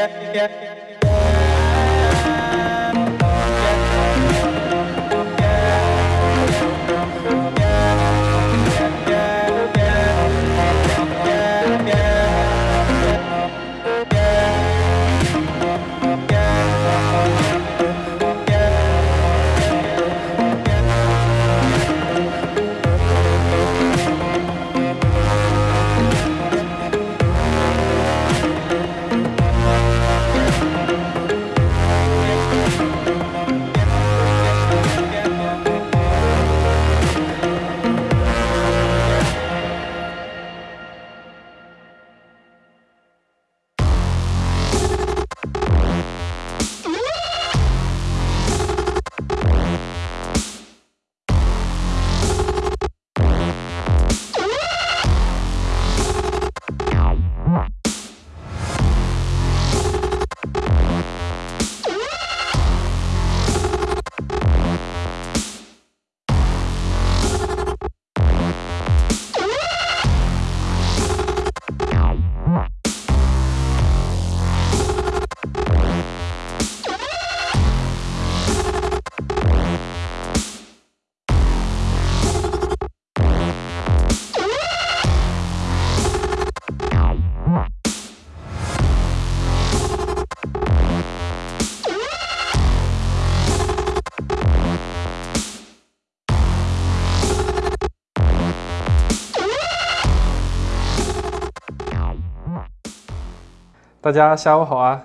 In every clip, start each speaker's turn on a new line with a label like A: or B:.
A: yeah, yeah. 大家下午好啊！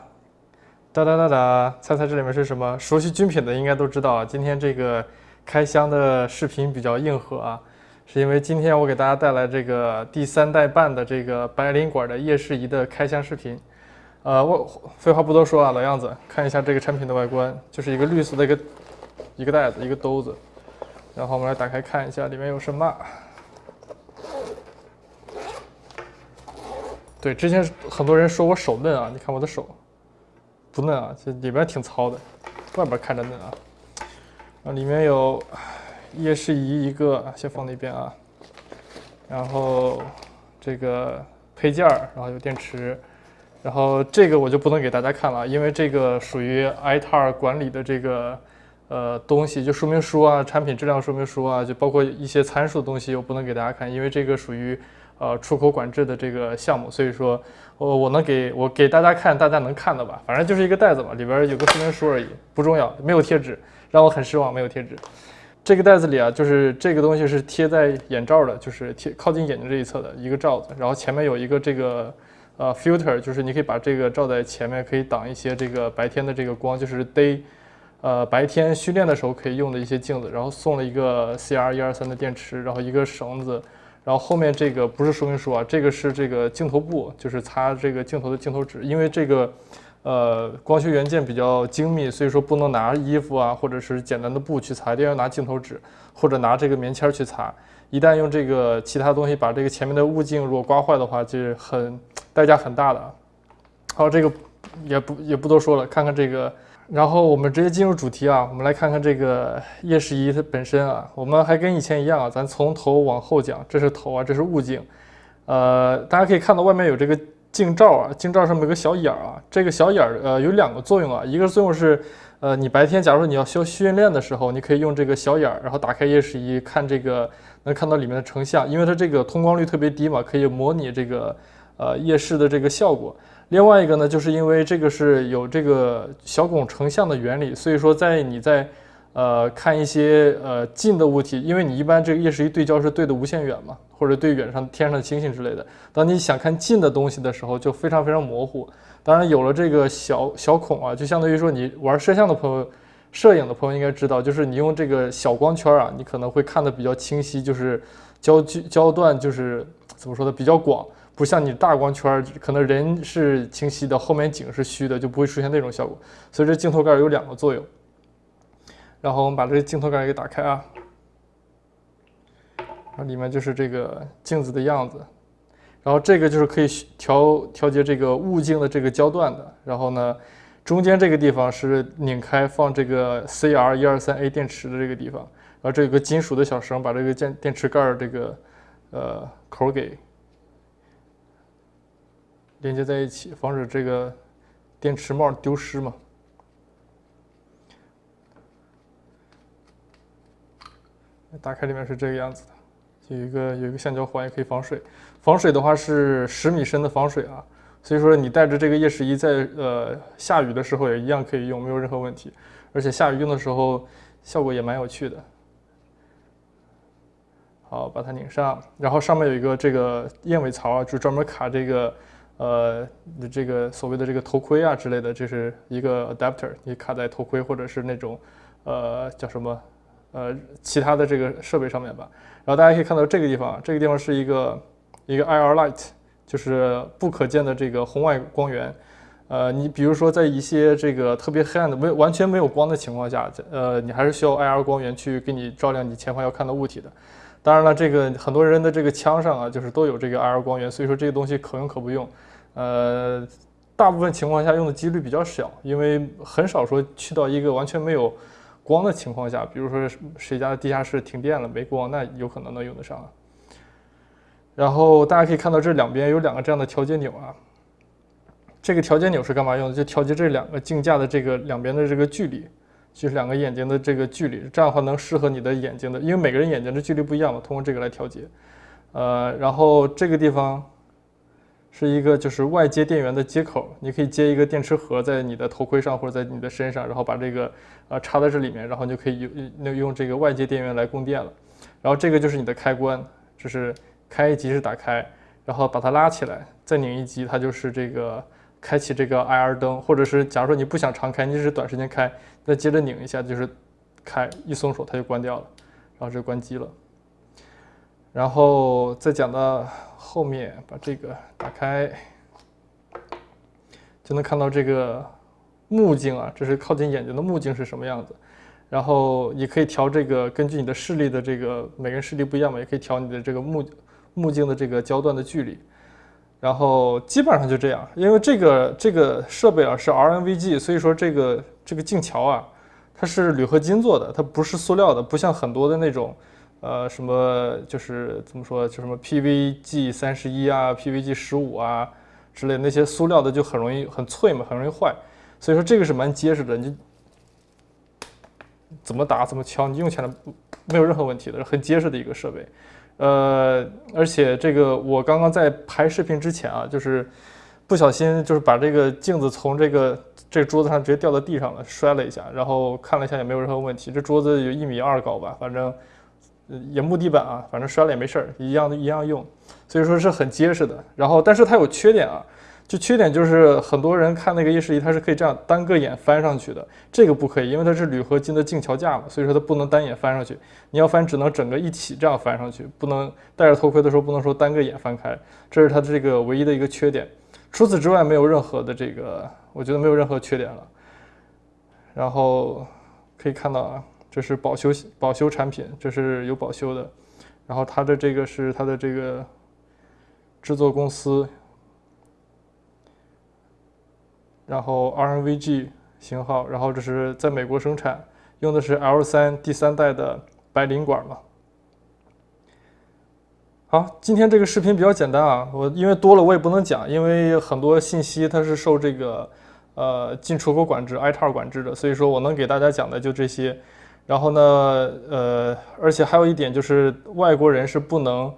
A: 哒哒哒哒，猜猜这里面是什么？熟悉军品的应该都知道啊。今天这个开箱的视频比较硬核啊，是因为今天我给大家带来这个第三代半的这个白灵管的夜视仪的开箱视频。呃，我废话不多说啊，老样子，看一下这个产品的外观，就是一个绿色的一个一个袋子，一个兜子。然后我们来打开看一下里面有什么。对，之前很多人说我手嫩啊，你看我的手不嫩啊，这里边挺糙的，外边看着嫩啊。啊，里面有夜视仪一个，先放那边啊。然后这个配件儿，然后有电池，然后这个我就不能给大家看了，因为这个属于 ITAR 管理的这个呃东西，就说明书啊、产品质量说明书啊，就包括一些参数的东西，我不能给大家看，因为这个属于。呃，出口管制的这个项目，所以说，我我能给我给大家看，大家能看的吧？反正就是一个袋子嘛，里边有个说明书而已，不重要，没有贴纸，让我很失望，没有贴纸。这个袋子里啊，就是这个东西是贴在眼罩的，就是贴靠近眼睛这一侧的一个罩子，然后前面有一个这个呃 filter，就是你可以把这个罩在前面，可以挡一些这个白天的这个光，就是 day，呃白天训练的时候可以用的一些镜子，然后送了一个 CR 一二三的电池，然后一个绳子。然后后面这个不是说明书啊，这个是这个镜头布，就是擦这个镜头的镜头纸。因为这个，呃，光学元件比较精密，所以说不能拿衣服啊，或者是简单的布去擦，一定要拿镜头纸或者拿这个棉签去擦。一旦用这个其他东西把这个前面的物镜如果刮坏的话，就是很代价很大的。好，这个也不也不多说了，看看这个。然后我们直接进入主题啊，我们来看看这个夜视仪它本身啊，我们还跟以前一样啊，咱从头往后讲，这是头啊，这是物镜，呃，大家可以看到外面有这个镜罩啊，镜罩上面有个小眼儿啊，这个小眼儿呃有两个作用啊，一个作用是呃你白天假如你要修训练的时候，你可以用这个小眼儿，然后打开夜视仪看这个能看到里面的成像，因为它这个通光率特别低嘛，可以模拟这个呃夜视的这个效果。另外一个呢，就是因为这个是有这个小孔成像的原理，所以说在你在呃看一些呃近的物体，因为你一般这个夜视仪对焦是对的无限远嘛，或者对远上天上的星星之类的。当你想看近的东西的时候，就非常非常模糊。当然有了这个小小孔啊，就相当于说你玩摄像的朋友、摄影的朋友应该知道，就是你用这个小光圈啊，你可能会看得比较清晰，就是焦距焦段就是怎么说的比较广。不像你大光圈，可能人是清晰的，后面景是虚的，就不会出现那种效果。所以这镜头盖有两个作用。然后我们把这个镜头盖给打开啊，啊，里面就是这个镜子的样子。然后这个就是可以调调节这个物镜的这个焦段的。然后呢，中间这个地方是拧开放这个 CR 一二三 A 电池的这个地方。然后这有个金属的小绳，把这个电电池盖这个呃口给。连接在一起，防止这个电池帽丢失嘛。打开里面是这个样子的，有一个有一个橡胶环，也可以防水。防水的话是十米深的防水啊，所以说你带着这个夜视仪在呃下雨的时候也一样可以用，没有任何问题。而且下雨用的时候效果也蛮有趣的。好，把它拧上，然后上面有一个这个燕尾槽啊，就专门卡这个呃这个所谓的这个头盔啊之类的，这是一个 adapter，你卡在头盔或者是那种呃叫什么？呃，其他的这个设备上面吧，然后大家可以看到这个地方，这个地方是一个一个 IR light，就是不可见的这个红外光源。呃，你比如说在一些这个特别黑暗的、没有完全没有光的情况下，呃，你还是需要 IR 光源去给你照亮你前方要看的物体的。当然了，这个很多人的这个枪上啊，就是都有这个 IR 光源，所以说这个东西可用可不用。呃，大部分情况下用的几率比较小，因为很少说去到一个完全没有。光的情况下，比如说谁家的地下室停电了没光，那有可能能用得上啊。然后大家可以看到这两边有两个这样的调节钮啊，这个调节钮是干嘛用的？就调节这两个镜架的这个两边的这个距离，就是两个眼睛的这个距离，这样的话能适合你的眼睛的，因为每个人眼睛的距离不一样嘛，通过这个来调节。呃，然后这个地方。是一个就是外接电源的接口，你可以接一个电池盒在你的头盔上或者在你的身上，然后把这个呃插在这里面，然后你就可以用用这个外接电源来供电了。然后这个就是你的开关，就是开一级是打开，然后把它拉起来，再拧一级，它就是这个开启这个 IR 灯，或者是假如说你不想常开，你只是短时间开，再接着拧一下就是开，一松手它就关掉了，然后这关机了。然后再讲到后面，把这个打开，就能看到这个目镜啊，这是靠近眼睛的目镜是什么样子。然后你可以调这个，根据你的视力的这个，每个人视力不一样嘛，也可以调你的这个目目镜的这个焦段的距离。然后基本上就这样，因为这个这个设备啊是 RNVG，所以说这个这个镜桥啊，它是铝合金做的，它不是塑料的，不像很多的那种。呃，什么就是怎么说，就什么 PVG 三十一啊，PVG 十五啊之类那些塑料的就很容易很脆嘛，很容易坏。所以说这个是蛮结实的，你就怎么打怎么敲，你用起来没有任何问题的，很结实的一个设备。呃，而且这个我刚刚在拍视频之前啊，就是不小心就是把这个镜子从这个这个桌子上直接掉到地上了，摔了一下，然后看了一下也没有任何问题。这桌子有一米二高吧，反正。也木地板啊，反正摔了也没事儿，一样一样用，所以说是很结实的。然后，但是它有缺点啊，就缺点就是很多人看那个夜视仪，它是可以这样单个眼翻上去的，这个不可以，因为它是铝合金的镜桥架嘛，所以说它不能单眼翻上去。你要翻，只能整个一起这样翻上去，不能戴着头盔的时候不能说单个眼翻开，这是它这个唯一的一个缺点。除此之外，没有任何的这个，我觉得没有任何缺点了。然后可以看到啊。这是保修保修产品，这是有保修的。然后它的这个是它的这个制作公司，然后 RNVG 型号，然后这是在美国生产，用的是 L 三第三代的白磷管嘛。好，今天这个视频比较简单啊，我因为多了我也不能讲，因为很多信息它是受这个呃进出口管制 ITAR 管制的，所以说我能给大家讲的就这些。然后呢，呃，而且还有一点就是，外国人是不能，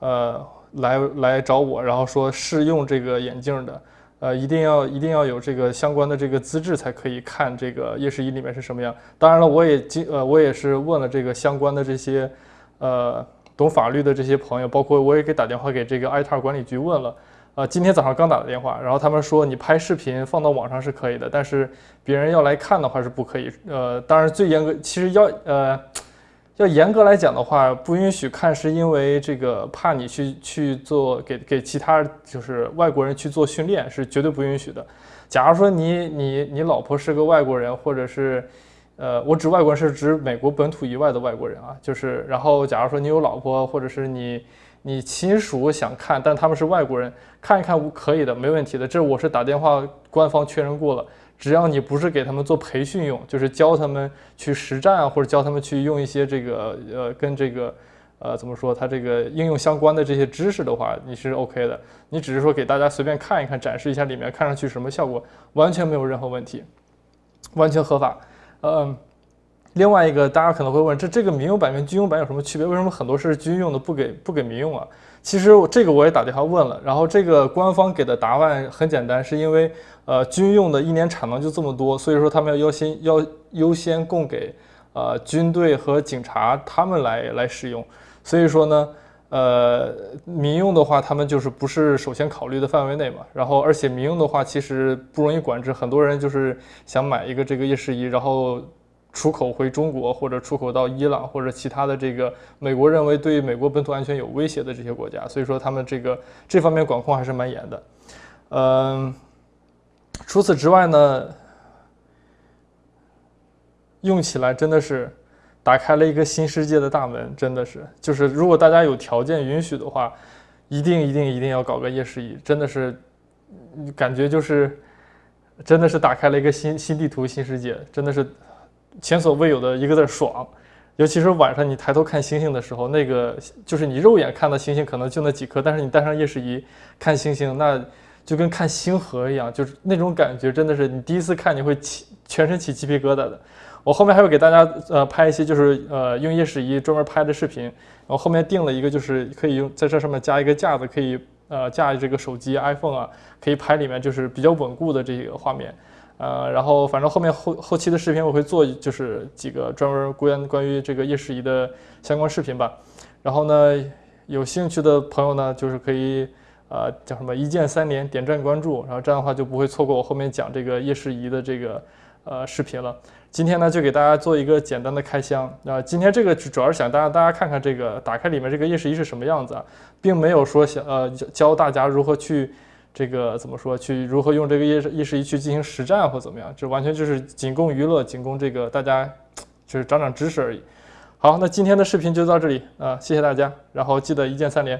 A: 呃，来来找我，然后说试用这个眼镜的，呃，一定要一定要有这个相关的这个资质才可以看这个夜视仪里面是什么样。当然了，我也经呃，我也是问了这个相关的这些，呃，懂法律的这些朋友，包括我也给打电话给这个 ITAR 管理局问了。啊，今天早上刚打的电话，然后他们说你拍视频放到网上是可以的，但是别人要来看的话是不可以。呃，当然最严格，其实要呃要严格来讲的话，不允许看，是因为这个怕你去去做给给其他就是外国人去做训练，是绝对不允许的。假如说你你你老婆是个外国人，或者是呃，我指外国人是指美国本土以外的外国人啊，就是然后假如说你有老婆，或者是你。你亲属想看，但他们是外国人，看一看可以的，没问题的。这我是打电话官方确认过了，只要你不是给他们做培训用，就是教他们去实战啊，或者教他们去用一些这个呃跟这个呃，怎么说？它这个应用相关的这些知识的话，你是 OK 的。你只是说给大家随便看一看，展示一下里面看上去什么效果，完全没有任何问题，完全合法。嗯，另外一个大家可能会问，这这个民用版跟军用版有什么区别？为什么很多是军用的不给不给民用啊？其实这个我也打电话问了，然后这个官方给的答案很简单，是因为呃军用的一年产能就这么多，所以说他们要优先要优先供给呃军队和警察他们来来使用。所以说呢，呃，民用的话，他们就是不是首先考虑的范围内嘛。然后，而且民用的话，其实不容易管制。很多人就是想买一个这个夜视仪，然后出口回中国，或者出口到伊朗或者其他的这个美国认为对美国本土安全有威胁的这些国家。所以说，他们这个这方面管控还是蛮严的。嗯，除此之外呢，用起来真的是。打开了一个新世界的大门，真的是，就是如果大家有条件允许的话，一定一定一定要搞个夜视仪，真的是，感觉就是，真的是打开了一个新新地图、新世界，真的是前所未有的一个字爽。尤其是晚上你抬头看星星的时候，那个就是你肉眼看到星星可能就那几颗，但是你带上夜视仪看星星，那就跟看星河一样，就是那种感觉，真的是你第一次看你会起全身起鸡皮疙瘩的。我后面还会给大家呃拍一些就是呃用夜视仪专门拍的视频，然后后面定了一个就是可以用在这上面加一个架子，可以呃架这个手机 iPhone 啊，可以拍里面就是比较稳固的这个画面，呃，然后反正后面后后期的视频我会做就是几个专门关关于这个夜视仪的相关视频吧，然后呢有兴趣的朋友呢就是可以呃叫什么一键三连点赞关注，然后这样的话就不会错过我后面讲这个夜视仪的这个呃视频了。今天呢，就给大家做一个简单的开箱啊。今天这个主要是想大家大家看看这个打开里面这个夜视仪是什么样子啊，并没有说想呃教大家如何去这个怎么说去如何用这个夜夜视仪去进行实战或怎么样，这完全就是仅供娱乐，仅供这个大家就是长长知识而已。好，那今天的视频就到这里啊，谢谢大家，然后记得一键三连。